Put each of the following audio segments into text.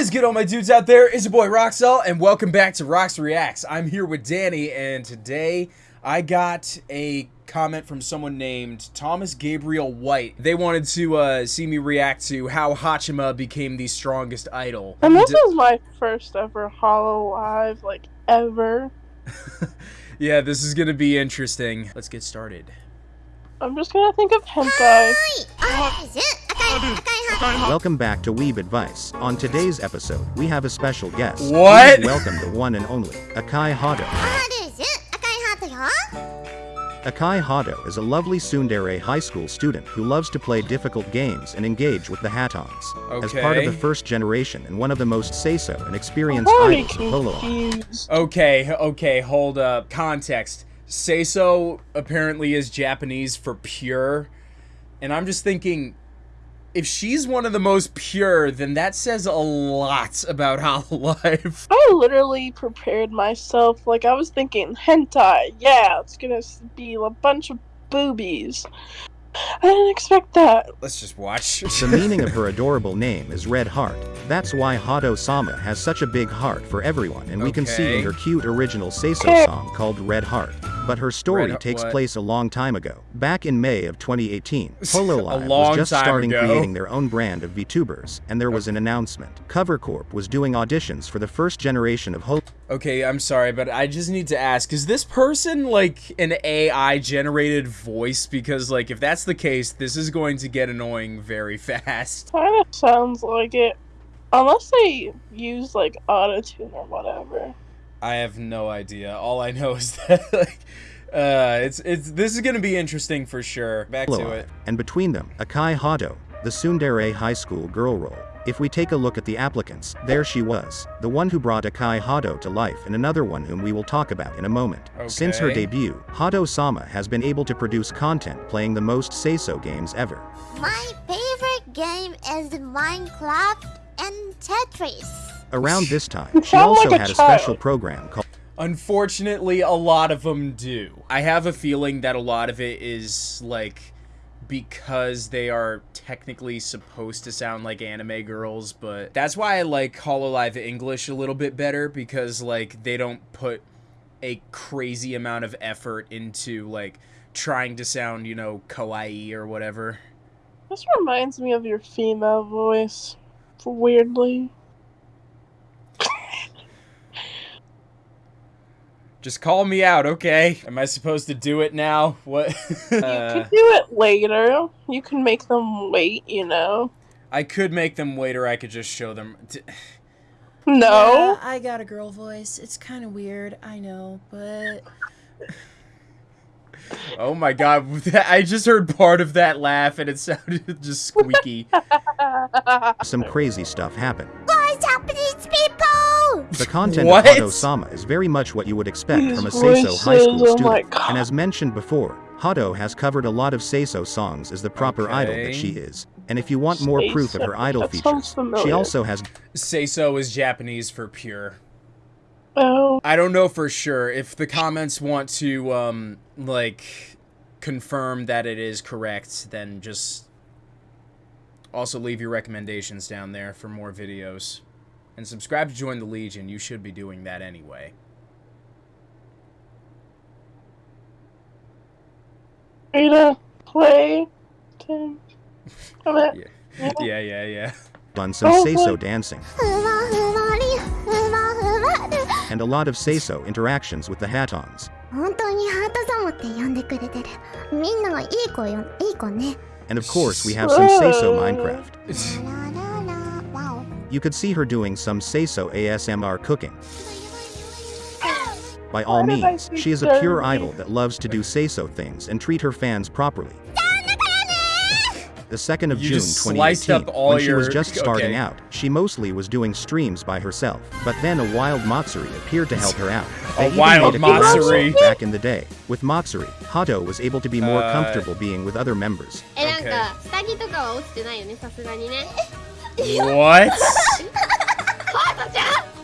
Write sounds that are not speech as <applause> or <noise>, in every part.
is good, all my dudes out there? It's your boy Roxel, and welcome back to Rox Reacts. I'm here with Danny, and today I got a comment from someone named Thomas Gabriel White. They wanted to uh, see me react to how Hachima became the strongest idol. And this is my first ever Hololive, like, ever. <laughs> yeah, this is gonna be interesting. Let's get started. I'm just gonna think of hentai. Welcome back to Weeb Advice. On today's episode, we have a special guest. What? Please welcome the one and only Akai Hado. Akai Hado is a lovely Tsundere high school student who loves to play difficult games and engage with the Hatons. As part of the first generation and one of the most Seiso and experienced I'm idols of Holo. Okay, okay, hold up. Context. Seiso apparently is Japanese for pure. And I'm just thinking, if she's one of the most pure, then that says a lot about <laughs> Hololive. I literally prepared myself. Like, I was thinking, hentai, yeah, it's gonna be a bunch of boobies. I didn't expect that. Let's just watch. <laughs> The meaning of her <laughs> adorable name is Red Heart. That's why Hado Sama has such a big heart for everyone, and we can see in her cute original Seiso Okay. song called Red Heart. But her story Red- takes what? place a long time ago, back in May of 2018. <laughs> A Hololive was just starting ago. creating their own brand of VTubers, and there was an announcement. Covercorp was doing auditions for the first generation of Hol. Okay, I'm sorry, but I just need to ask, is this person like an AI generated voice? Because like if that's the case, this is going to get annoying very <laughs> fast. Kinda sounds like it. Unless they use, like, autotune or whatever. I have no idea. All I know <laughs> is that like uh it's it's this is going to be interesting for sure. Back to it. and between them, Akai Hado, the Tsundere high school girl role. If we take a look at the applicants, there she was, the one who brought Akai Hado to life and another one whom we will talk about in a moment. Since her debut, Hado Sama has been able to produce content playing the most Seiso games ever. My favorite game is Minecraft and Tetris. Around this time, she also like a had a special program called Unfortunately, a lot of them do. I have a feeling that a lot of it is like because they are technically supposed to sound like anime girls, but that's why I like Hololive English a little bit better because like they don't put a crazy amount of effort into like trying to sound, you know, kawaii or whatever. This reminds me of your female voice. Weirdly. Just call me out, okay? Am I supposed to do it now? What? <laughs> You Uh, could do it later. You can make them wait, you know. I could make them wait, or I could just show them. D- No. Yeah, I got a girl voice. It's kind of weird, I know, but Oh my god, <laughs> I just heard part of that laugh and it sounded <laughs> just squeaky. some crazy stuff happen. What's Japanese people? The content What? of Hado Sama is very much what you would expect These from a Seiso high school oh student. and as mentioned before, Hado has covered a lot of Seiso songs as the proper idol that she is. And if you want more proof of her idol that features, she also has Seiso is Japanese for pure. oh, I don't know for sure. If the comments want to, um, like, confirm that it is correct, then just also leave your recommendations down there for more videos and subscribe to join the Legion. You should be doing that anyway. Ada, play. yeah. yeah, yeah, yeah. Done some Seiso dancing. and a lot of Seiso interactions with the Hatons. 本当にハート様って呼んでくれてる。みんながいい子よ、いい子ね。And of course, we have some Seiso Minecraft. <laughs> you could see her doing some Seiso ASMR cooking. By all means, she is a pure idol that loves to do Seiso things and treat her fans properly. The 2nd of you June 2018, when she was just starting okay. out, she mostly was doing streams by herself. But then a wild Matsuri appeared to help her out. <laughs> They a wild made a Matsuri? Back in the day, with Matsuri, Hato was able to be more uh, comfortable being with other members. Okay. What?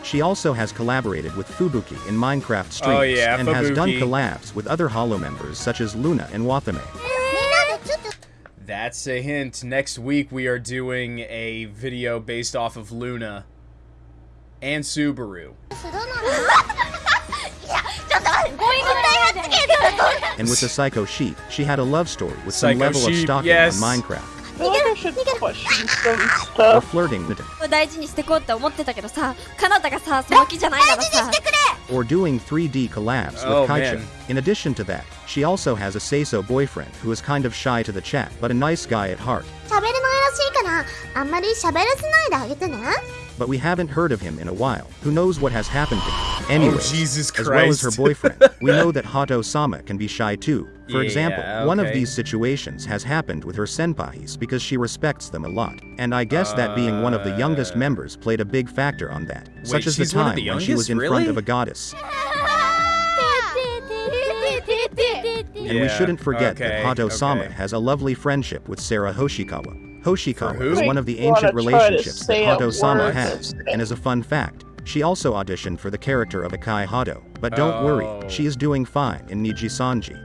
She also has collaborated with Fubuki in Minecraft streams oh, yeah, and has done collabs with other Holo members such as Luna and Watame. That's a hint. Next week we are doing a video based off of Luna and Subaru. and with the Psycho Sheep, she had a love story with Psycho some level Sheep, of stalking yes. on Minecraft. We're flirting with it. doing 3D collabs with oh, Kaicha. In addition to that, she also has a Seiso boyfriend who is kind of shy to the chat but a nice guy at heart. 喋れないらしいから、あんまり喋らせないであげてね。But we haven't heard of him in a while. Who knows what has happened to him? Anyway, Jesus as well as her boyfriend, we know that <laughs> Hato Sama can be shy too. For Yeah, example, one of these situations has happened with her senpais because she respects them a lot. And I guess that being one of the youngest Uh. members played a big factor on that. Such as the she's one of time the when she was youngest? in front of a goddess. <laughs> And we shouldn't forget okay, that Hato Sama okay. has a lovely friendship with Sara Hoshikawa. Hoshikawa is one of the ancient relationships that Hado-sama has, and as a fun fact, she also auditioned for the character of Akai Hado. But don't oh. worry, she is doing fine in Niji Sanji.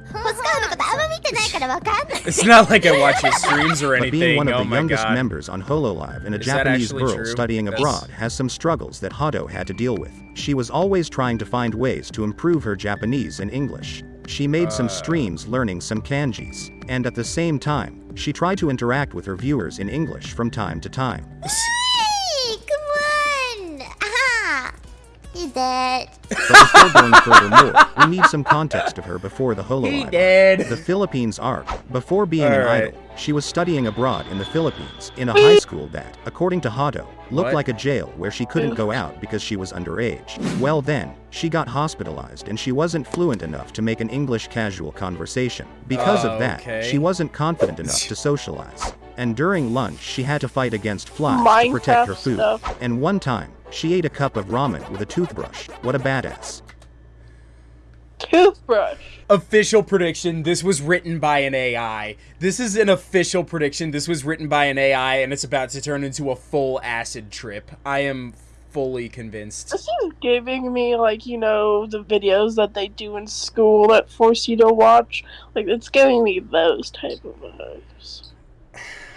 it's not like I watch his streams or anything. But being one of oh the youngest God. members on HoloLive and a is Japanese girl true? studying yes. abroad has some struggles that Hado had to deal with. She was always trying to find ways to improve her Japanese and English. She made uh. some streams learning some kanjis, and at the same time, she tried to interact with her viewers in English from time to time. Hey, come on aha He's dead But before going further more, we need some context of her before the He Hololive. did. The Philippines arc. Before being an Alright. idol, she was studying abroad in the Philippines in a high school that, according to Hato, looked What? like a jail where she couldn't go out because she was underage. Well then, she got hospitalized and she wasn't fluent enough to make an English casual conversation. Because of oh, that, Okay. she wasn't confident enough to socialize. And during lunch, she had to fight against flies to protect her food. stuff. And one time, she ate a cup of ramen with a toothbrush. What a badass. Toothbrush. Official prediction. This was written by an AI. This is an official prediction. This was written by an AI and it's about to turn into a full acid trip. I am fully convinced. This is giving me like you know the videos that they do in school that force you to watch. Like it's giving me those type of vibes.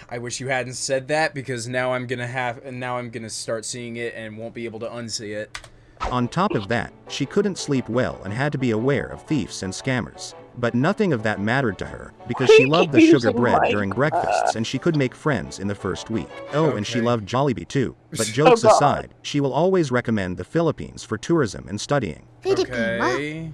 I wish you hadn't said that because now I'm gonna have and now I'm gonna start seeing it and won't be able to unsee it. On top of that, she couldn't sleep well and had to be aware of thieves and scammers. But nothing of that mattered to her, because she loved the sugar bread during breakfasts and she could make friends in the first week. Oh, okay. and she loved Jollibee too. <laughs> But jokes oh aside, she will always recommend the Philippines for tourism and studying. Okay.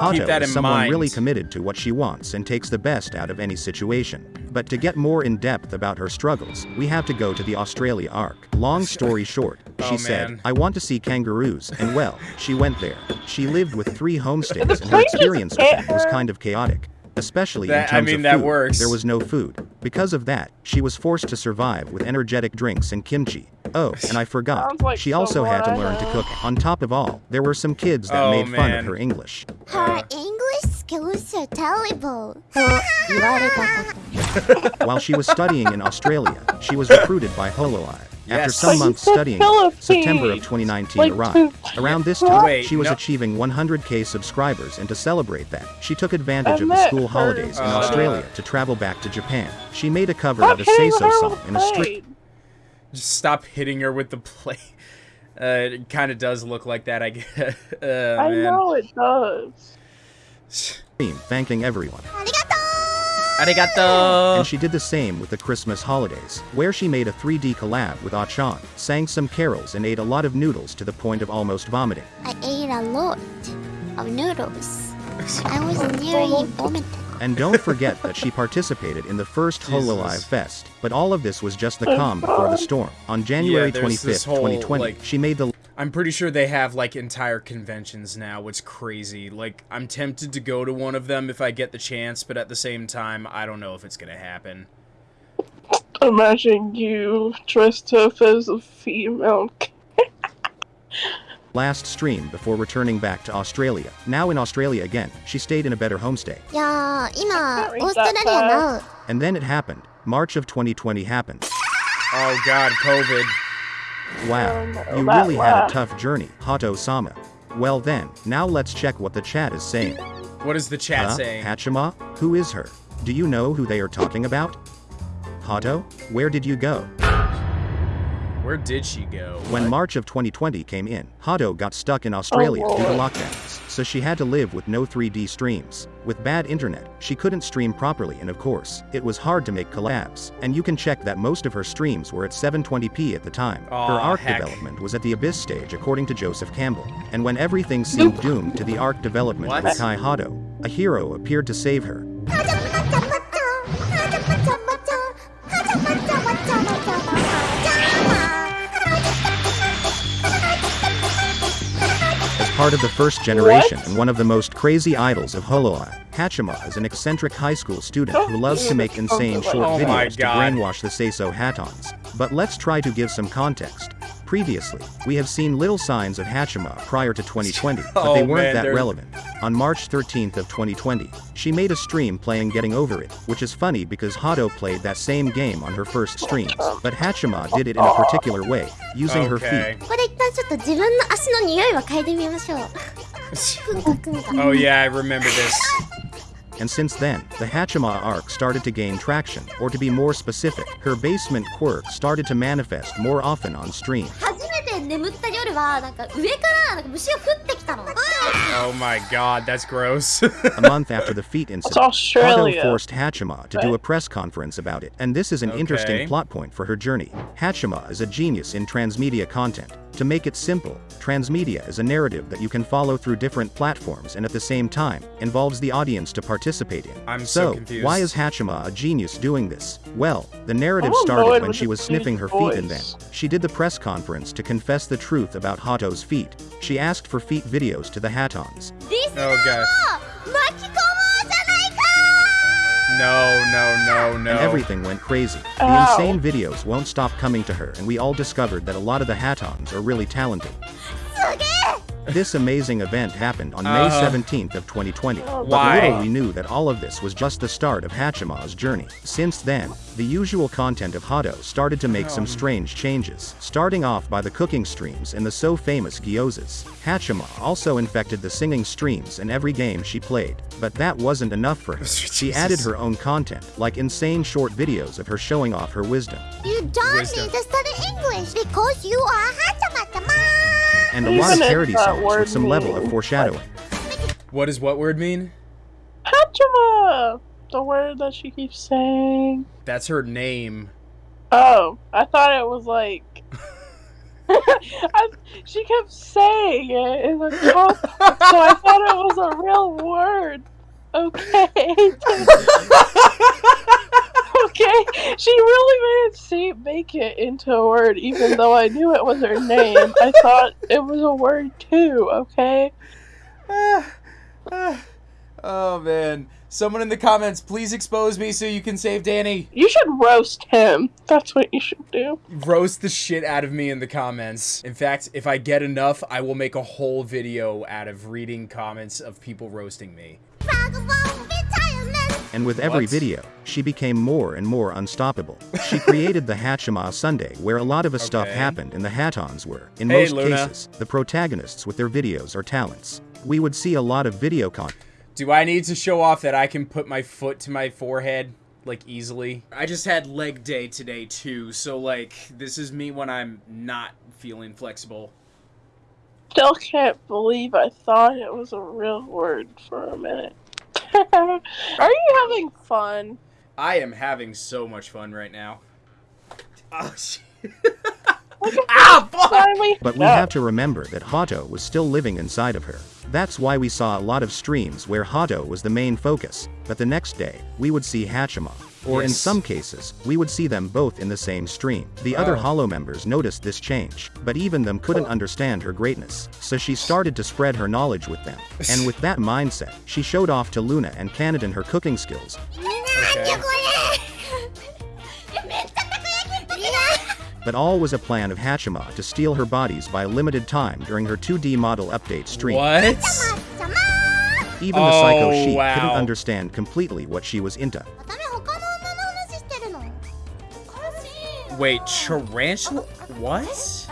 I'll someone mind. really committed to what she wants and takes the best out of any situation. But to get more in depth about her struggles, we have to go to the Australia arc. Long story short, <laughs> oh, she oh, said. I want to see kangaroos, and well, she went there. She lived with three <laughs> homestays and her experience was kind of chaotic especially that, in terms I mean, of food. Works. There was no food. Because of that, she was forced to survive with energetic drinks and kimchi. Oh, and I <laughs> forgot, like she also had to learn to cook. On top of all, there were some kids that oh, made man. fun of her English. Her English skills are terrible. <laughs> While she was studying in Australia, she was recruited by Hololive. After some But months studying, September of 2019 Like, arrived. Around this time, Wait, she was no- achieving 100k subscribers, and to celebrate that, she took advantage I of the school her, holidays in uh, Australia to travel back to Japan. She made a cover of a hitting Seiso song in a the strict blade. Just stop hitting her with the plate. <laughs> Uh, it kind of does look like that, I <laughs> guess. Uh, I man. know it does. theme, thanking everyone. Arigato! And she did the same with the Christmas holidays, where she made a 3D collab with ah Achan, sang some carols and ate a lot of noodles to the point of almost vomiting. I ate a lot of noodles. <laughs> I was nearly vomiting. And don't forget that she participated in the first <laughs> Hololive Fest, but all of this was just the oh, calm before the storm. On January yeah, 25, 2020, like... she made the I'm pretty sure they have like entire conventions now, which crazy. Like I'm tempted to go to one of them if I get the chance, but at the same time, I don't know if it's gonna happen. Imagine you dressed up as a female. Last stream before returning back to Australia. Now in Australia again, she stayed in a better homestay. Yeah, Australia now. And then it happened. March of 2020 happened. Oh god, COVID. Wow, Oh, you that really had a tough journey, Hato Sama. Well then, now let's check what the chat is saying. What is the chat Huh? saying? Hachima? Who is her? Do you know who they are talking about? Hato? Where did you go? Where did she go? When What? March of 2020 came in, Hato got stuck in oh, Australia Oh, due to Lord. So she had to live with no 3D streams. With bad internet, she couldn't stream properly and of course, it was hard to make collabs. And you can check that most of her streams were at 720p at the time. her arc heck. development was at the Abyss stage according to Joseph Campbell. And when everything seemed doomed to the arc development What? with Kai Hado, a hero appeared to save her. Part of the first generation What? and one of the most crazy idols of Hololai, Hachima is an eccentric high school student who loves to make insane short Oh videos to brainwash the Seiso Hatons. But let's try to give some context. Previously, we have seen little signs of Hachima prior to 2020, <laughs> but they oh, weren't oh, man, that they're... relevant. On March 13th of 2020, she made a stream playing Getting Over It, which is funny because Hado played that same game on her first streams, but Hachima did it in a particular way, using okay. her feet. <laughs> <laughs> oh yeah, I remember this. And since then, the Hachima arc started to gain traction, or to be more specific, her basement quirk started to manifest more often on stream. 初めて眠った夜はなんか上からなんか虫が降ってきたの Oh my god, that's gross. <laughs> A month after the feet It's incident, Hado Australia. forced Hachima to do a press conference about it, and this is an Okay. interesting plot point for her journey. Hachima is a genius in transmedia content. To make it simple, transmedia is a narrative that you can follow through different platforms and at the same time, involves the audience to participate in. I'm so so confused. why is Hachima a genius doing this? Well, the narrative I'm started annoyed when with she the was sniffing her Swedish feet and then, voice. she did the press conference to Confess the truth about Hato's feet, she asked for feet videos to the Hatons. Oh, God. No, no, no, no. And everything went crazy. The oh. insane videos won't stop coming to her and we all discovered that a lot of the Hatons are really talented. This amazing event happened on May Uh. 17th of 2020. But Why? little we knew that all of this was just the start of Hachima's journey. Since then, the usual content of Hado started to make some strange changes, starting off by the cooking streams and the so famous gyozas. Hachima also infected the singing streams in every game she played. But that wasn't enough for <laughs> her. She added her own content, like insane short videos of her showing off her wisdom. You don't Wisdom. need to study English because you are Hatamata and a lot of Even parody songs with some level of foreshadowing. What does what word mean? Hachima! The word that she keeps saying. That's her name. Oh, I thought it was like. I, <laughs> <laughs> she kept saying it in the context, so I thought it was a real word. Okay. <laughs> okay. She really made it seem make it into a word, even though I knew it was her name. I thought it was a word too. Okay. <sighs> oh man. Someone in the comments, please expose me so you can save Danny. You should roast him. That's what you should do. Roast the shit out of me in the comments. In fact, if I get enough, I will make a whole video out of reading comments of people roasting me. And with every What? video, she became more and more unstoppable. She created the Hachima Sunday where a lot of the stuff happened and the Hatons were, in Hey, most Luna. cases, the protagonists with their videos or talents. We would see a lot of video content. Do I need to show off that I can put my foot to my forehead? Like easily. I just had leg day today too, so like this is me when I'm not feeling flexible. Still can't believe I thought it was a real word for a minute. Are you having fun? I am having so much fun right now. Oh <laughs> shit. Look at ah fuck! Finally. But we have to remember that Hato was still living inside of her. That's why we saw a lot of streams where Hato was the main focus, but the next day, we would see Hachima. Or in some cases, we would see them both in the same stream. The other Oh. Holo members noticed this change, but even them couldn't oh. understand her greatness, so she started to spread her knowledge with them. <laughs> And with that mindset, she showed off to Luna and Canadin her cooking skills, Okay. but all was a plan of Hachima to steal her bodies by a limited time during her 2D model update stream. What? Even the Psycho Oh, Sheik wow. couldn't understand completely what she was into. Wait, tarantula? Oh, what?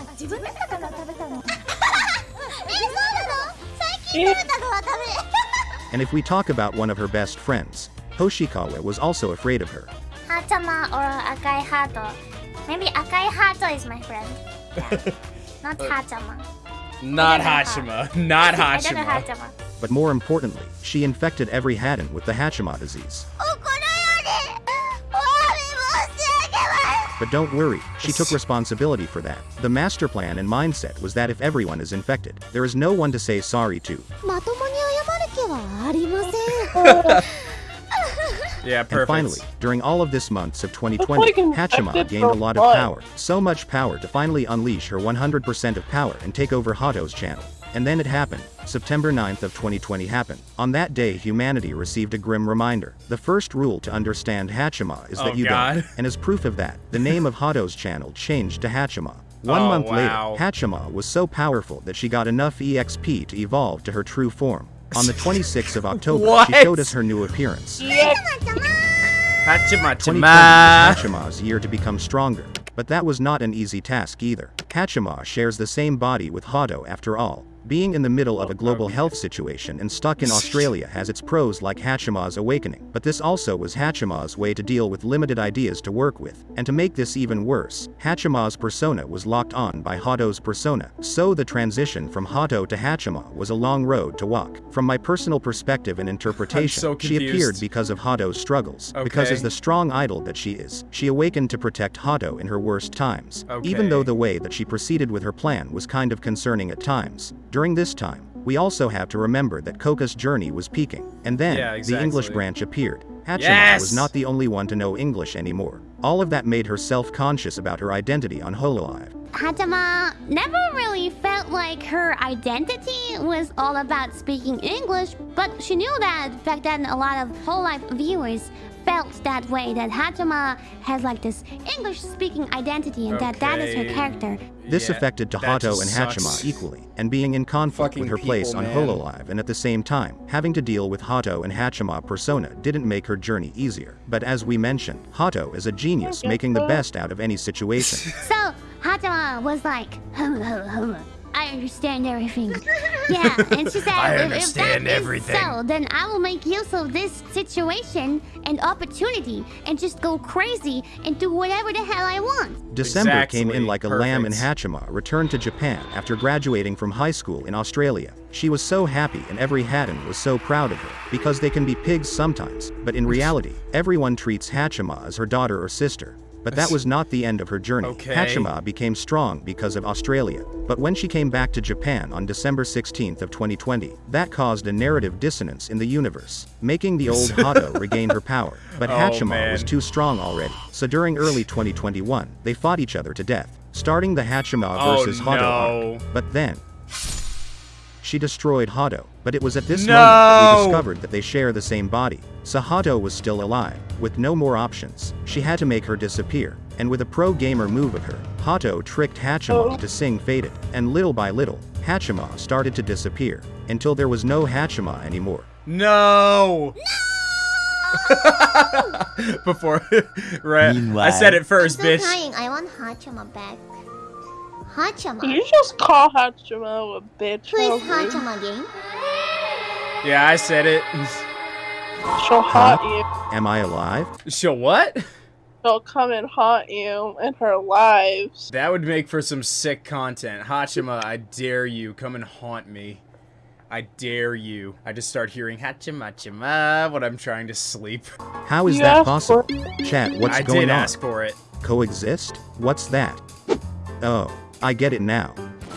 and if we talk about one of her best friends, Hoshikawa was also afraid of her. Hatama or Akai Hato. Maybe Akai Hato is my friend. Yeah. <laughs> Not uh, Hatama. Not Hashima. <laughs> Not <laughs> Hashima. But more importantly, she infected every Haton with the Hashima disease. Oh! But don't worry, she took responsibility for that. The master plan and mindset was that if everyone is infected, there is no one to say sorry to. <laughs> Yeah, perfect. And finally, during all of this months of 2020, Hachima gained a lot of power. So much power to finally unleash her 100% of power and take over Hato's channel. And then it happened. September 9th of 2020 happened. On that day, humanity received a grim reminder. The first rule to understand Hachima is that Oh, you God. don't. And as proof of that, the name of Hato's channel changed to Hachima. One Oh, month wow. later, Hachima was so powerful that she got enough EXP to evolve to her true form. On the 26th of October, she showed us her new appearance. Yeah, Hachima 2020 Chima. was Hachima's year to become stronger, but that was not an easy task either. Hachima shares the same body with Hado after all. Being in the middle of a global health situation and stuck in <laughs> Australia has its pros like Hachima's awakening, but this also was Hachima's way to deal with limited ideas to work with. And to make this even worse, Hachima's persona was locked on by Hado's persona, so the transition from Hado to Hachima was a long road to walk. From my personal perspective and <laughs> interpretation, so she appeared because of Hado's struggles, because as the strong idol that she is, she awakened to protect Hado in her worst times, even though the way that she proceeded with her plan was kind of concerning at times. During this time, we also have to remember that Coco's journey was peaking, and then Yeah, the English branch appeared. Hachima Yes! was not the only one to know English anymore. All of that made her self-conscious about her identity on Hololive. Hachima never really felt like her identity was all about speaking English, but she knew that back then a lot of Hololive viewers felt that way that Hachima has like this English speaking identity and that that is her character. This Yeah, affected that Tahato just and sucks. Hachima equally, and being in conflict Fucking with her place on man. Hololive and at the same time, having to deal with Hato and Hachima persona didn't make her journey easier. But as we mentioned, Hato is a genius oh, making the best out of any situation. So Hachima was like, hum, hum, hum. I understand everything. <laughs> Yeah, and she said, I if, understand if that is everything. so, then I will make use of this situation and opportunity and just go crazy and do whatever the hell I want. December came in like a lamb, and perfect. Hachima returned to Japan after graduating from high school in Australia. She was so happy, and every Haton was so proud of her, because they can be pigs sometimes, but in reality, everyone treats Hachima as her daughter or sister. But that was not the end of her journey. Okay. Hachima became strong because of Australia. But when she came back to Japan on December 16th of 2020, that caused a narrative dissonance in the universe, making the old <laughs> Hato regain her power. But Oh, Hachima was too strong already. So during early 2021, they fought each other to death, starting the Hachima Oh, versus Hato no. arc. But then, she destroyed Hato, but it was at this No! moment that we discovered that they share the same body. So Hato was still alive, with no more options. She had to make her disappear, and with a pro gamer move of her, Hato tricked Hachima Oh. to sing Faded, and little by little, Hachima started to disappear, until there was no Hachima anymore. No. No! <laughs> Before, <laughs> right? I said it first, I'm so bitch. crying. I want Hachima back. Hachima. you just call Hachima a bitch. Who is over. Hachima game? Yeah, I said it. She'll haunt you. Am I alive? She'll what? She'll come and haunt you in her lives. That would make for some sick content. Hachima, I dare you. Come and haunt me. I dare you. I just start hearing Hachima Chima when I'm trying to sleep. How is You that possible? Chat, what's I going did on? ask for it. Coexist? What's that? Oh, I get it now.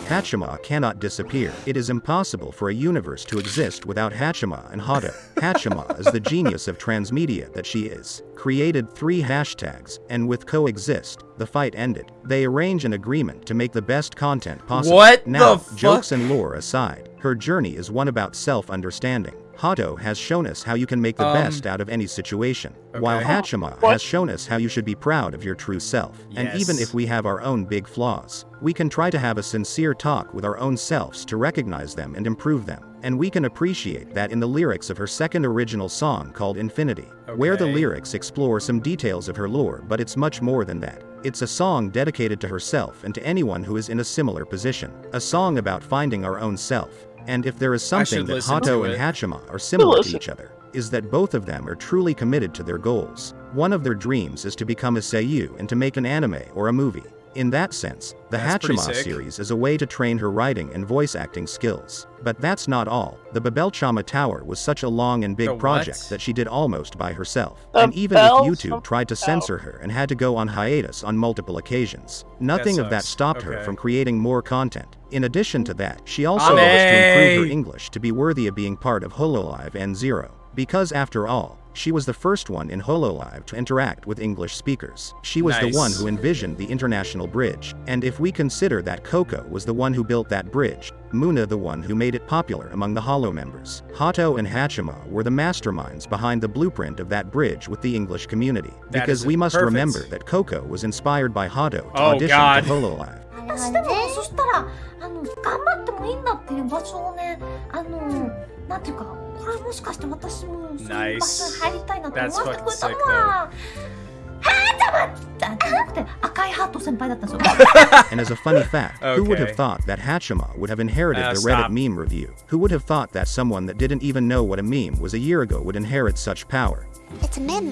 Hachima cannot disappear. It is impossible for a universe to exist without Hachima and Hada. Hachima is the genius of transmedia that she is. Created three hashtags, and with coexist, the fight ended. They arrange an agreement to make the best content possible. What now, the fuck? jokes and lore aside, her journey is one about self-understanding. Hato has shown us how you can make the Um, best out of any situation, while okay. Hachima What? has shown us how you should be proud of your true self. And even if we have our own big flaws, we can try to have a sincere talk with our own selves to recognize them and improve them. And we can appreciate that in the lyrics of her second original song called Infinity, where the lyrics explore some details of her lore, but it's much more than that. It's a song dedicated to herself and to anyone who is in a similar position. A song about finding our own self. And if there is something that Hato and it. Hachima are similar to each other, is that both of them are truly committed to their goals. One of their dreams is to become a seiyu and to make an anime or a movie. In that sense, the That's pretty series is a way to train her writing and voice acting skills. But that's not all. The Babelchama Tower was such a long and big The what? project that she did almost by herself. The and even if YouTube tried to censor her and had to go on hiatus on multiple occasions, nothing of that sucks. stopped her from creating more content. In addition to that, she also hopes to improve her English to be worthy of being part of HoloLive and Zero. Because after all, she was the first one in HoloLive to interact with English speakers. She was nice. the one who envisioned the International Bridge, and if we consider that Coco was the one who built that bridge, Muna the one who made it popular among the Holo members. Hato and Hachima were the masterminds behind the blueprint of that bridge with the English community. That because we must perfect. remember that Coco was inspired by Hato to oh, audition God. to HoloLive. <laughs> なんていうかこれもしかして私もそういう場所に入りたいなと思わせてくれたのははーちゃまじゃなくて赤いハート先輩だったんですよ <laughs> And as a funny fact, who would have Okay. thought that Hachima would have inherited Ah, the stop. Reddit meme review? Who would have thought that someone that didn't even know what a meme was a year ago would inherit such power? It's a meme.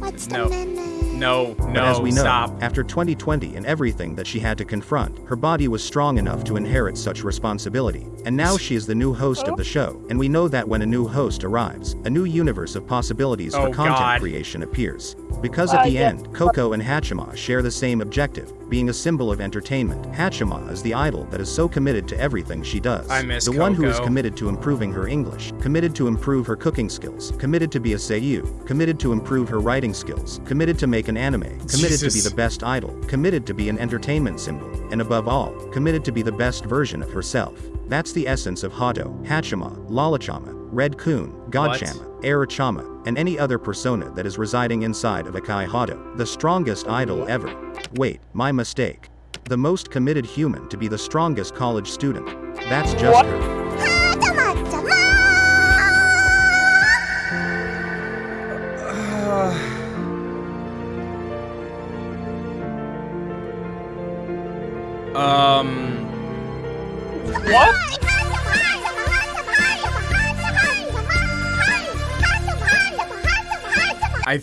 What's the No. meme? No, But no, as we know, stop. after 2020 and everything that she had to confront, her body was strong enough to inherit such responsibility. and now she is the new host of the show, and we know that when a new host arrives, a new universe of possibilities for Oh, content God. creation appears. Because at Uh, the end, Coco and Hachima share the same objective, being a symbol of entertainment. Hachima is the idol that is so committed to everything she does. I miss the one who is committed to improving her English, committed to improve her cooking skills, committed to be a seiyu, committed to improve her writing skills, committed to make an anime, committed to be the best idol, committed to be an entertainment symbol, and above all, committed to be the best version of herself. That's the essence of Hado, Hachima, Lalachama, Red Coon, Godchama, Arachama, and any other persona that is residing inside of Akai Hato, the strongest idol ever. Wait, my mistake. The most committed human to be the strongest college student. That's just What? her.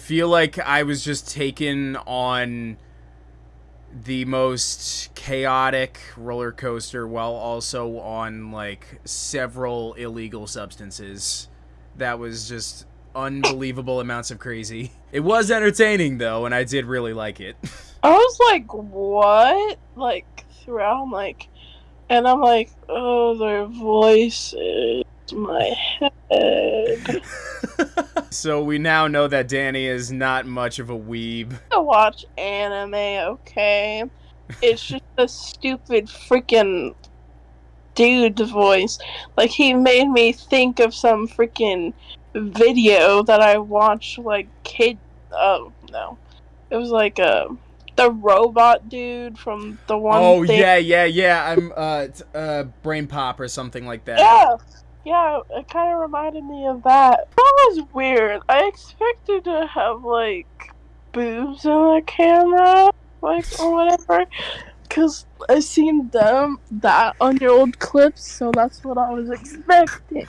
Feel like I was just taken on the most chaotic roller coaster while also on like several illegal substances. That was just unbelievable amounts of crazy. It was entertaining though, and I did really like it. <laughs> I was like, what? Like, throughout, I'm like, and I'm like, oh, their voices, my head. <laughs> so we now know that Danny is not much of a weeb. <laughs> to watch anime, okay? It's just a stupid freaking dude's voice. Like, he made me think of some freaking video that I watched, like, kid. Oh, no. It was like, a the robot dude from the one. Oh thing- yeah, yeah, yeah. I'm uh, uh, brain pop or something like that. Yeah, yeah, it kind of reminded me of that. That was weird. I expected to have like boobs in the camera, like or whatever, because I seen them that on your old clips, so that's what I was expecting.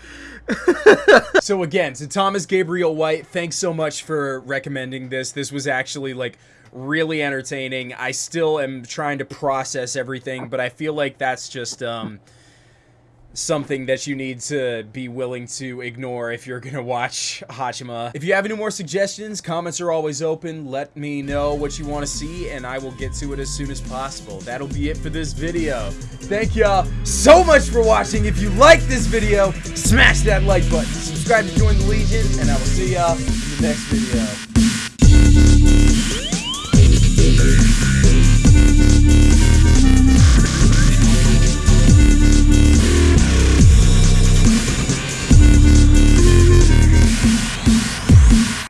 <laughs> so again, to Thomas Gabriel White, thanks so much for recommending this. This was actually like really entertaining. I still am trying to process everything, but I feel like that's just um something that you need to be willing to ignore if you're gonna watch Hachima. If you have any more suggestions, comments are always open. Let me know what you want to see, and I will get to it as soon as possible. That'll be it for this video. Thank y'all so much for watching. If you like this video, smash that like button, subscribe to join the Legion, and I will see y'all in the next video.